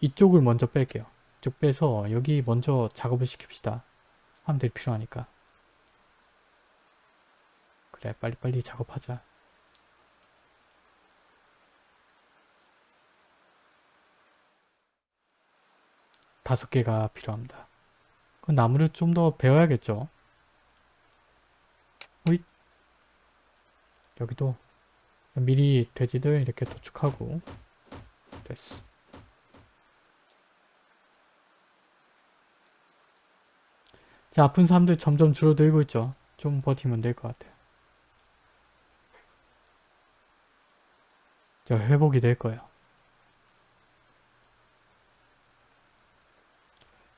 이쪽을 먼저 뺄게요. 이쪽 빼서 여기 먼저 작업을 시킵시다. 사람들이 필요하니까. 그래 빨리빨리 작업하자. 다섯 개가 필요합니다. 그 나무를 좀 더 베어야겠죠. 호잇 여기도 미리 돼지들 이렇게 도축하고 됐어. 자 아픈 사람들 점점 줄어들고 있죠. 좀 버티면 될 것 같아요. 자 회복이 될 거예요.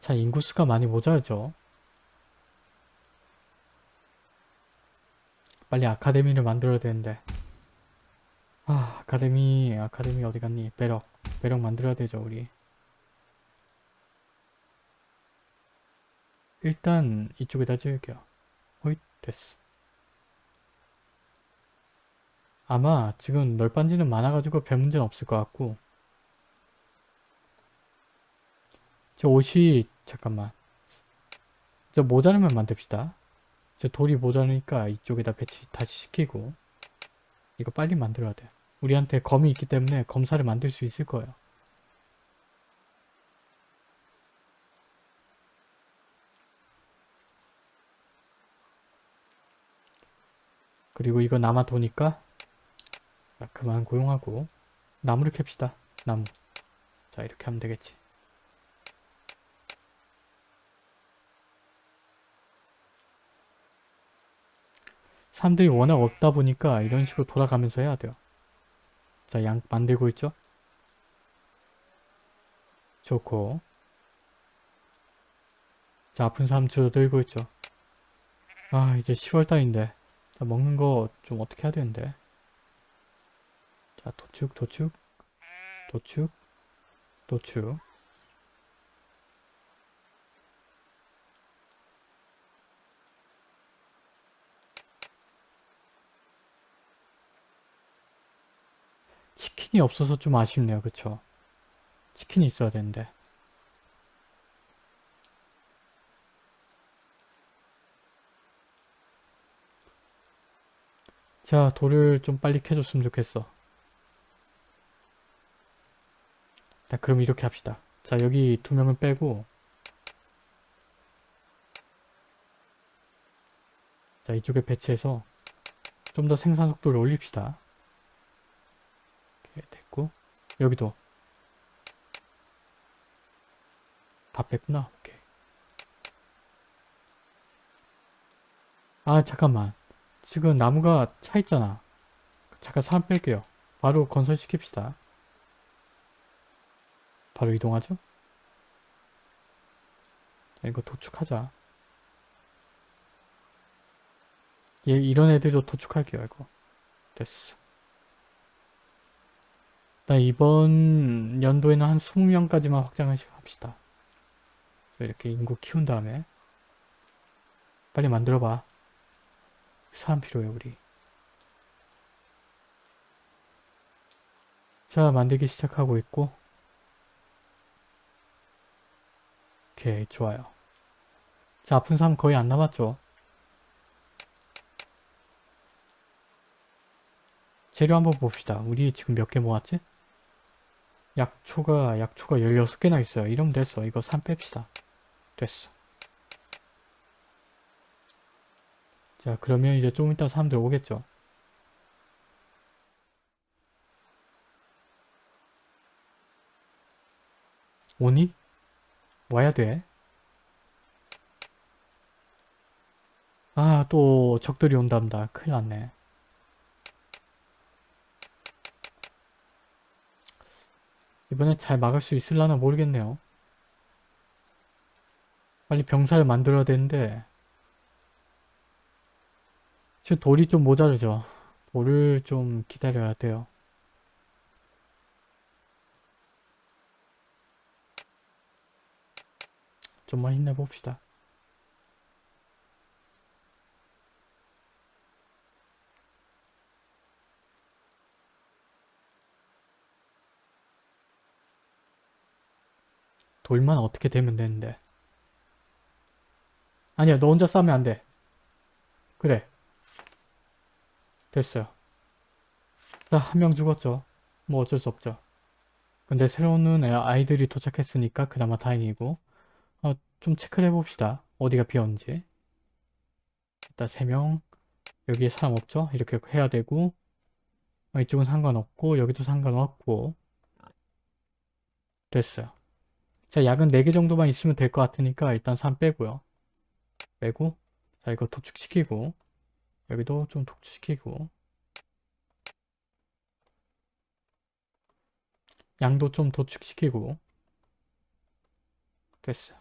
자 인구수가 많이 모자라죠. 빨리 아카데미를 만들어야 되는데 아 아카데미 아카데미 어디 갔니? 배럭 배럭 만들어야 되죠 우리. 일단 이쪽에다 지을게요. 호잇 됐어. 아마 지금 널빤지는 많아가지고 별 문제는 없을 것 같고. 저 옷이 잠깐만. 저 모자르면 만듭시다. 저 돌이 모자르니까 이쪽에다 배치 다시 시키고 이거 빨리 만들어야 돼 우리한테 검이 있기 때문에 검사를 만들 수 있을 거예요. 그리고 이거 남아 도니까 자, 그만 고용하고 나무를 캡시다. 나무. 자 이렇게 하면 되겠지. 사람들이 워낙 없다 보니까 이런 식으로 돌아가면서 해야 돼요 자 양 만들고 있죠? 좋고. 자 아픈 사람 줄어들고 있죠? 아 이제 10월달인데. 자 먹는 거 좀 어떻게 해야 되는데? 자 도축 도축. 도축 도축 치킨이 없어서 좀 아쉽네요. 그쵸? 치킨이 있어야 되는데. 자 돌을 좀 빨리 캐줬으면 좋겠어. 자 그럼 이렇게 합시다. 자 여기 두 명을 빼고. 자 이쪽에 배치해서 좀 더 생산 속도를 올립시다 여기도 다 뺐구나. 오케이. 아 잠깐만. 지금 나무가 차 있잖아. 잠깐 사람 뺄게요. 바로 건설시킵시다. 바로 이동하죠? 자, 이거 도축하자. 얘 이런 애들도 도축할게요 이거. 됐어 나 이번 연도에는 한 20명까지만 확장을 합시다. 이렇게 인구 키운 다음에 빨리 만들어봐. 사람 필요해 우리. 자 만들기 시작하고 있고. 오케이 좋아요. 자 아픈 사람 거의 안 남았죠? 재료 한번 봅시다. 우리 지금 몇 개 모았지? 약초가 약초가 16개나 있어요 이러면 됐어 이거 3 뺍시다 됐어 자 그러면 이제 좀 이따 사람들 오겠죠 오니? 와야 돼. 아, 또 적들이 온답니다. 큰일 났네. 이번엔 잘 막을 수 있을라나 모르겠네요. 빨리 병사를 만들어야 되는데 지금 돌이 좀 모자르죠. 돌을 좀 기다려야 돼요. 좀만 힘내봅시다. 돌만 어떻게 되면 되는데. 아니야, 너 혼자 싸면 안 돼. 그래. 됐어요. 자, 한 명 죽었죠. 뭐 어쩔 수 없죠. 근데 새로운 애- 아이들이 도착했으니까 그나마 다행이고 어, 좀 체크를 해봅시다. 어디가 비었는지. 일단 3명 여기에 사람 없죠? 이렇게 해야 되고 어, 이쪽은 상관없고 여기도 상관없고 됐어요. 자 약은 4개 정도만 있으면 될 것 같으니까 일단 3 빼고요. 빼고 자 이거 도축시키고 여기도 좀 도축시키고 양도 좀 도축시키고 됐어요.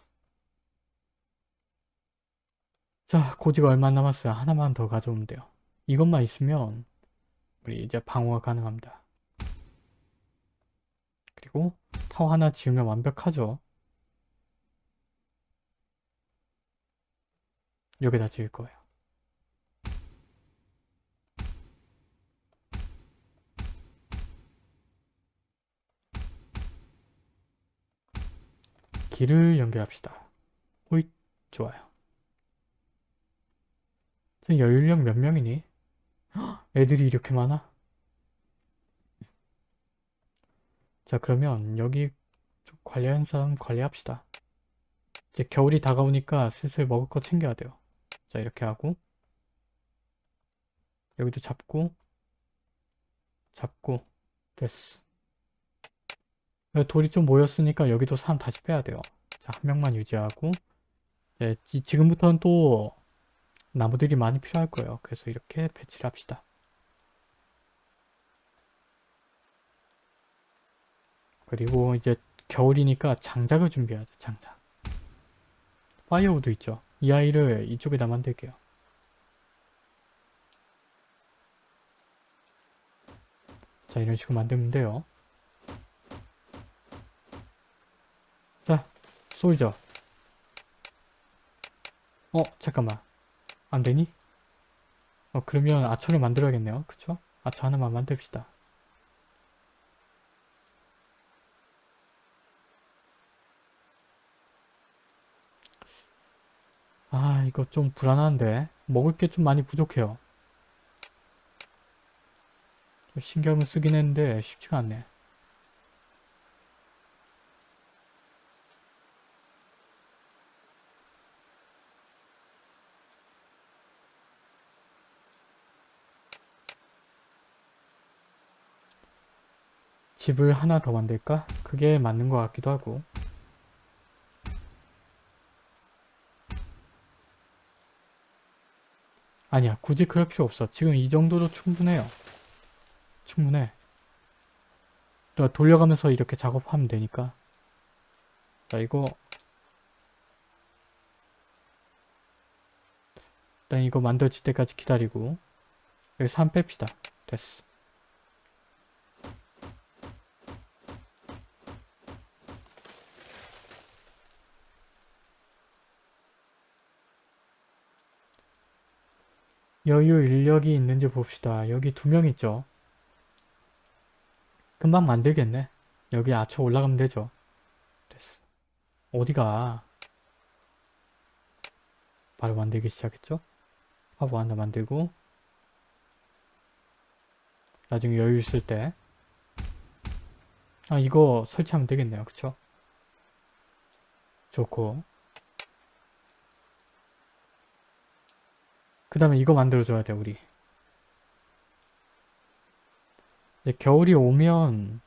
자 고지가 얼마 안 남았어요. 하나만 더 가져오면 돼요. 이것만 있으면 우리 이제 방어가 가능합니다. 그리고 타워 하나 지으면 완벽하죠. 여기다 지을 거예요. 길을 연결합시다. 호잇 좋아요. 저 여율령 몇 명이니? 헉, 애들이 이렇게 많아? 자 그러면 여기 좀 관리하는 사람 관리합시다. 이제 겨울이 다가오니까 슬슬 먹을 거 챙겨야 돼요. 자 이렇게 하고 여기도 잡고 잡고 됐어. 돌이 좀 모였으니까 여기도 사람 다시 빼야 돼요. 자, 한 명만 유지하고 네, 지, 지금부터는 또 나무들이 많이 필요할 거예요. 그래서 이렇게 배치를 합시다. 그리고 이제 겨울이니까 장작을 준비해야 돼, 장작. firewood 있죠? 이 아이를 이쪽에다 만들게요. 자, 이런 식으로 만들면 돼요. 자, 쏘이죠. 어, 잠깐만. 안 되니? 어, 그러면 아처를 만들어야겠네요. 그쵸? 아처 하나만 만듭시다. 아, 이거 좀 불안한데. 먹을 게 좀 많이 부족해요. 좀 신경을 쓰긴 했는데 쉽지가 않네. 집을 하나 더 만들까? 그게 맞는 것 같기도 하고 아니야 굳이 그럴 필요 없어. 지금 이 정도도 충분해요. 충분해. 또 돌려가면서 이렇게 작업하면 되니까. 자 이거. 일단 이거 만들어질 때까지 기다리고 여기 3 뺍시다. 됐어 여유 인력이 있는지 봅시다. 여기 두 명 있죠. 금방 만들겠네. 여기 아쳐 올라가면 되죠. 됐어. 어디가? 바로 만들기 시작했죠? 화보 하나 만들고 나중에 여유 있을 때 아, 이거 설치하면 되겠네요. 그쵸? 좋고 그 다음에 이거 만들어줘야 돼 우리 겨울이 오면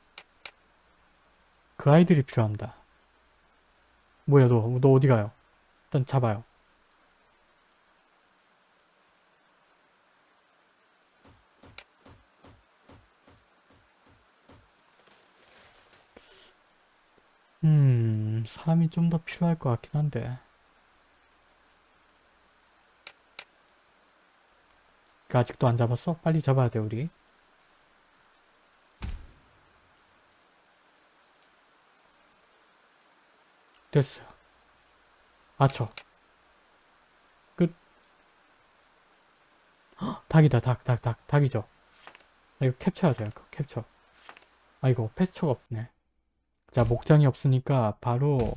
그 아이들이 필요합니다 뭐야 너, 너 어디 가요? 일단 잡아요. 음, 사람이 좀 더 필요할 것 같긴 한데. 그 아직도 안 잡았어? 빨리 잡아야 돼, 우리. 됐어. 맞춰. 끝. 헉, 닭이다, 닭, 닭, 닭, 닭 이죠. 아, 이거 캡처해야 돼요, 이거 캡처. 아이고, 패스처가 없네. 자, 목장이 없으니까 바로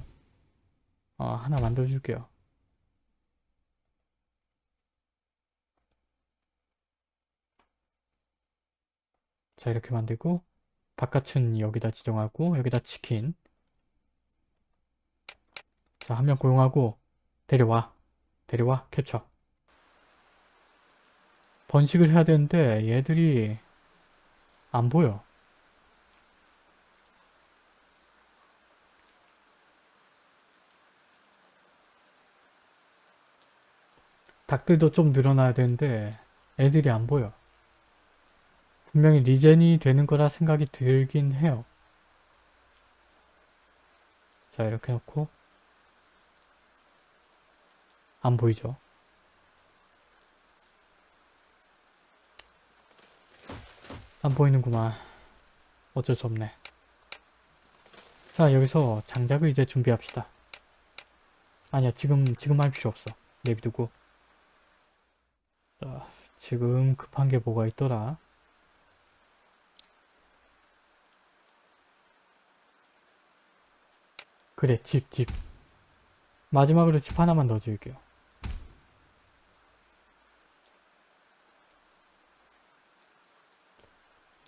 어, 하나 만들어줄게요. 자, 이렇게 만들고 바깥은 여기다 지정하고 여기다 치킨 자, 한 명 고용하고 데려와. 데려와. 캡처. 번식을 해야 되는데 얘들이 안 보여. 닭들도 좀 늘어나야 되는데 애들이 안 보여. 분명히 리젠이 되는 거라 생각이 들긴 해요. 자 이렇게 놓고 안 보이죠? 안 보이는구만. 어쩔 수 없네. 자 여기서 장작을 이제 준비합시다. 아니야 지금 지금 할 필요 없어. 내비두고 자, 지금 급한 게 뭐가 있더라? 그래, 집, 집. 마지막으로 집 하나만 더 지을게요.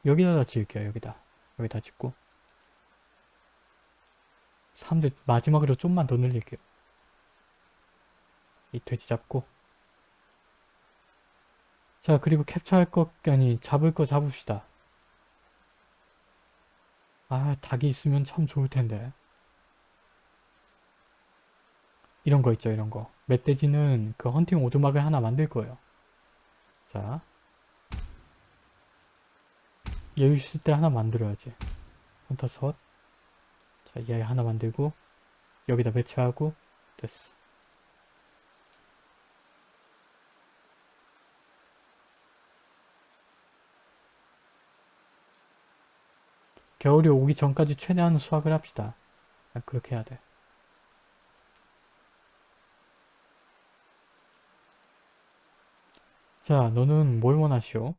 여기다가 지을게요, 여기다. 여기다 짓고. 사람들 마지막으로 좀만 더 늘릴게요. 이 돼지 잡고. 자 그리고 캡처할 것 아니 잡을 거 잡읍시다 아 닭이 있으면 참 좋을 텐데 이런 거 있죠 이런 거. 멧돼지는 그 헌팅 오두막을 하나 만들 거예요. 자. 여유 있을 때 하나 만들어야지. 헌터섯. 자얘 하나 만들고 여기다 배치하고 됐어. 겨울이 오기 전까지 최대한 수확을 합시다. 아, 그렇게 해야 돼. 자, 너는 뭘 원하시오?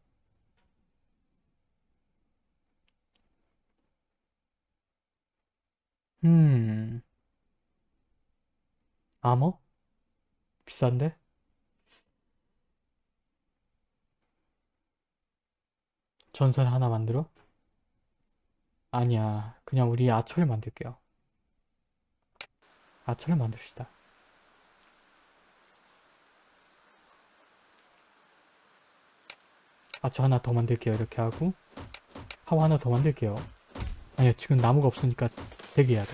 음... 아머? 비싼데? 전설 하나 만들어? 아니야. 그냥 우리 아처를 만들게요. 아처를 만듭시다. 아처 하나 더 만들게요. 이렇게 하고 하고 하나 더 만들게요. 아니야. 지금 나무가 없으니까 대기해야 돼.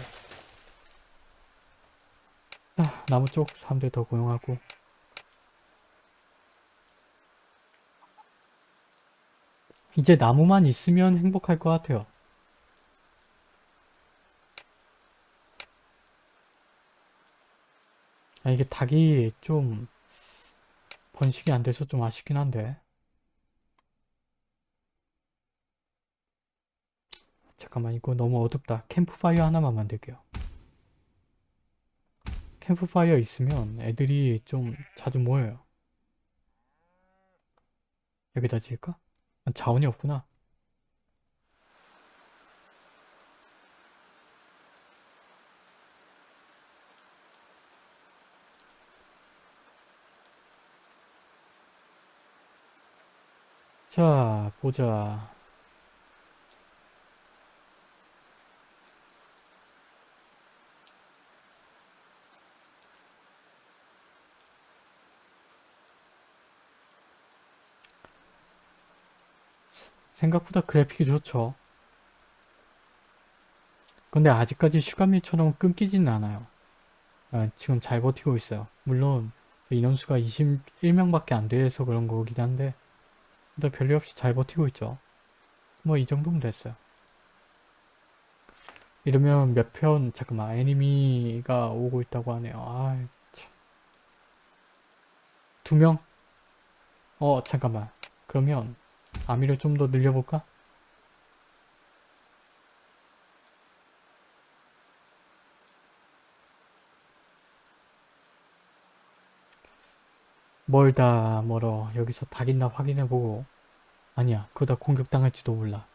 자, 나무 쪽 사람들 더 고용하고 이제 나무만 있으면 행복할 것 같아요. 아, 이게 닭이 좀 번식이 안 돼서 좀 아쉽긴 한데 잠깐만 이거 너무 어둡다 캠프파이어 하나만 만들게요 캠프파이어 있으면 애들이 좀 자주 모여요 여기다 지을까? 아, 자원이 없구나 자, 보자. 생각보다 그래픽이 좋죠. 근데 아직까지 슈가미처럼 끊기지는 않아요. 아, 지금 잘 버티고 있어요. 물론 인원수가 21명밖에 안 돼서 그런 거긴 한데 근데 별일 없이 잘 버티고 있죠. 뭐 이 정도면 됐어요. 이러면 몇 편 잠깐만 애니미가 오고 있다고 하네요. 아, 참. 두 명? 어 잠깐만. 그러면 아미를 좀 더 늘려볼까? 멀다 멀어. 여기서 닭 있나 확인해보고. 아니야 그러다 공격당할지도 몰라.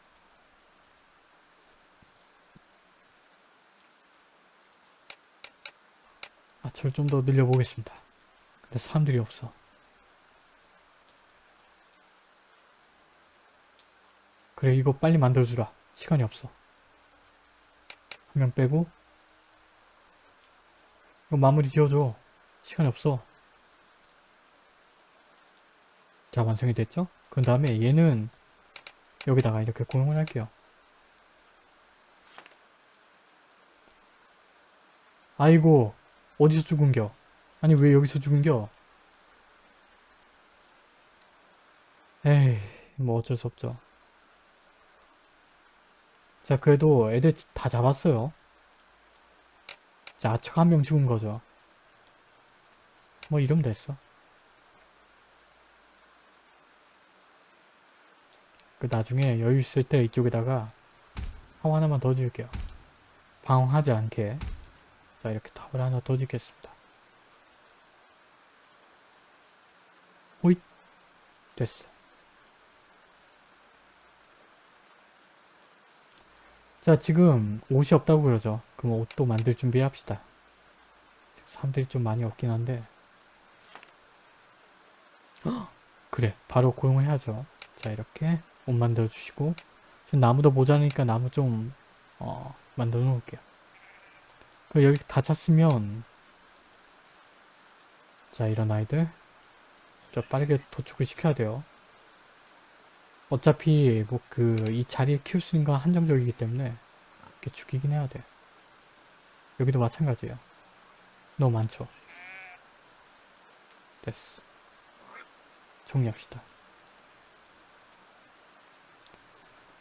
아철 좀 더 늘려보겠습니다. 근데 사람들이 없어 그래 이거 빨리 만들어주라 시간이 없어 한 명 빼고 이거 마무리 지어줘 시간이 없어 자 완성이 됐죠? 그 다음에 얘는 여기다가 이렇게 고용을 할게요. 아이고 어디서 죽은겨? 아니 왜 여기서 죽은겨? 에이 뭐 어쩔 수 없죠. 자 그래도 애들 다 잡았어요. 자 아처가 한 명 죽은 거죠. 뭐 이러면 됐어. 그 나중에 여유 있을 때 이쪽에다가 타워 하나만 더 지을게요. 방황하지 않게 자 이렇게 타워를 하나 더 짓겠습니다. 호잇 됐어. 자 지금 옷이 없다고 그러죠. 그럼 옷도 만들 준비합시다. 사람들이 좀 많이 없긴 한데 그래 바로 고용을 해야죠. 자 이렇게 옷 만들어 주시고 나무도 모자라니까 나무 좀 어, 만들어 놓을게요 그 여기 다 찼으면 자 이런 아이들 저 빠르게 도축을 시켜야 돼요 어차피 뭐 그 이 자리에 키울 수 있는 건 한정적이기 때문에 이렇게 죽이긴 해야 돼 여기도 마찬가지예요. 너무 많죠? 됐어. 정리합시다.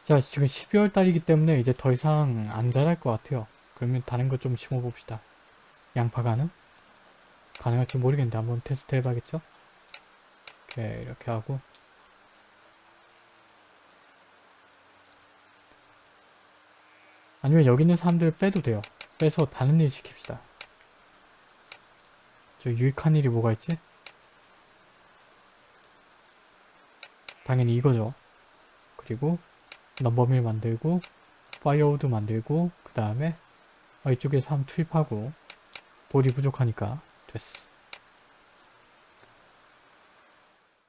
자 지금 12월 달이기 때문에 이제 더 이상 안 자랄 것 같아요. 그러면 다른 거 좀 심어 봅시다. 양파 가능? 가능할지 모르겠는데 한번 테스트 해봐겠죠? 이렇게 이렇게 하고 아니면 여기 있는 사람들을 빼도 돼요. 빼서 다른 일 시킵시다. 저 유익한 일이 뭐가 있지? 당연히 이거죠. 그리고 lumber mill 만들고 firewood 만들고 그 다음에 어, 이쪽에서 한번 투입하고 돌이 부족하니까 됐어.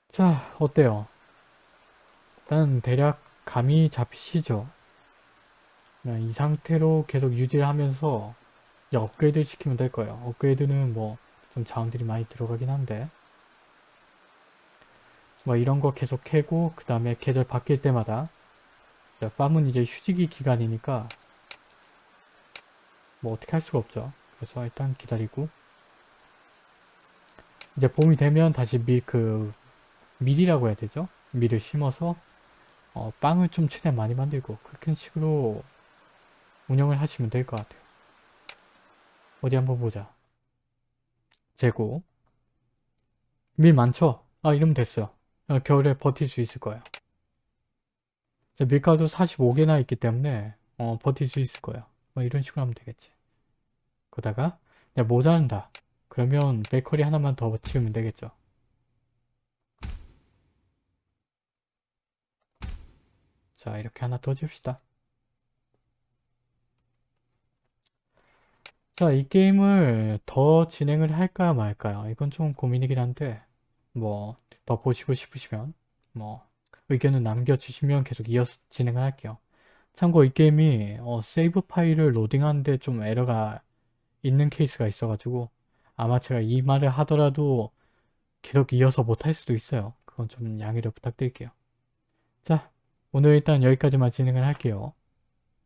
자 어때요? 일단 대략 감이 잡히시죠 이 상태로 계속 유지를 하면서 이제 업그레이드 시키면 될 거예요 업그레이드는 뭐 좀 자원들이 많이 들어가긴 한데 뭐 이런 거 계속 캐고 그 다음에 계절 바뀔 때마다 자, 팜은 이제 휴지기 기간이니까 뭐 어떻게 할 수가 없죠. 그래서 일단 기다리고 이제 봄이 되면 다시 밀, 그, 밀이라고 해야 되죠? 밀을 심어서 어, 빵을 좀 최대한 많이 만들고 그렇게 식으로 운영을 하시면 될 것 같아요. 어디 한번 보자. 재고 밀 많죠? 아 이러면 됐어요. 어, 겨울에 버틸 수 있을 거예요. 밀가루 45개나 있기 때문에 어, 버틸 수 있을 거예요. 뭐 이런 식으로 하면 되겠지. 그러다가 모자란다. 그러면 베이커리 하나만 더 치우면 되겠죠. 자 이렇게 하나 더 지읍시다. 자, 이 게임을 더 진행을 할까요 말까요? 이건 좀 고민이긴 한데 뭐 더 보시고 싶으시면 뭐 의견을 남겨주시면 계속 이어서 진행을 할게요. 참고 이 게임이 어, 세이브 파일을 로딩하는데 좀 에러가 있는 케이스가 있어가지고 아마 제가 이 말을 하더라도 계속 이어서 못할 수도 있어요. 그건 좀 양해를 부탁드릴게요. 자 오늘 일단 여기까지만 진행을 할게요.